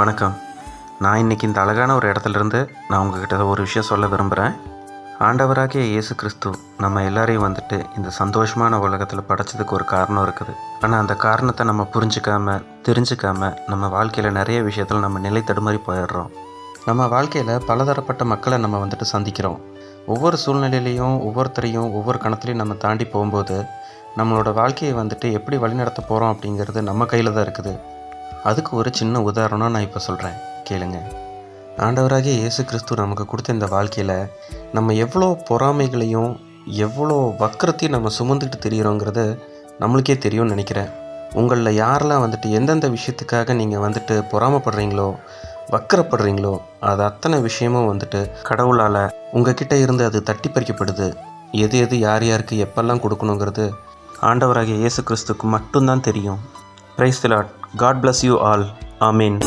வணக்கம். நான் இன்றைக்கி இந்த அழகான ஒரு இடத்துலேருந்து நான் உங்ககிட்ட ஒரு விஷயம் சொல்ல விரும்புகிறேன் ஆண்டவராகிய இயேசு கிறிஸ்து நம்ம எல்லாரையும் வந்துட்டு இந்த சந்தோஷமான உலகத்தில் படைச்சதுக்கு ஒரு காரணம் இருக்குது. ஆனால் அந்த காரணத்தை நம்ம புரிஞ்சிக்காம தெரிஞ்சுக்காம நம்ம வாழ்க்கையில் நிறைய விஷயத்தில் நம்ம நிலை தடுமாறி போயிடுறோம். நம்ம வாழ்க்கையில் பலதரப்பட்ட மக்களை நம்ம வந்துட்டு சந்திக்கிறோம். ஒவ்வொரு சூழ்நிலையிலையும் ஒவ்வொருத்தரையும் ஒவ்வொரு கணத்துலையும் நம்ம தாண்டி போகும்போது நம்மளோட வாழ்க்கையை வந்துட்டு எப்படி வழிநடத்த போகிறோம் அப்படிங்கிறது நம்ம கையில் தான் இருக்குது. அதுக்கு ஒரு சின்ன உதாரணம் நான் இப்போ சொல்கிறேன் கேளுங்க. ஆண்டவராகிய இயேசு கிறிஸ்து நமக்கு கொடுத்த இந்த வாழ்க்கையில் நம்ம எவ்வளோ பொறாமைகளையும் எவ்வளோ வக்கரத்தையும் நம்ம சுமந்துக்கிட்டு தெரியிறோங்கிறது நம்மளுக்கே தெரியும்னு நினைக்கிறேன். உங்களில் யாரெல்லாம் வந்துட்டு எந்தெந்த விஷயத்துக்காக நீங்கள் வந்துட்டு பொறாமைப்படுறீங்களோ வக்கரப்படுறீங்களோ அது அத்தனை விஷயமும் வந்துட்டு கடவுளால் உங்ககிட்ட இருந்து அது தட்டி பறிக்கப்படுது. எது எது யார் யாருக்கு எப்பெல்லாம் கொடுக்கணுங்கிறது ஆண்டவராகிய இயேசு கிறிஸ்துக்கு மட்டும்தான் தெரியும். Praise the Lord. God bless you all. Amen.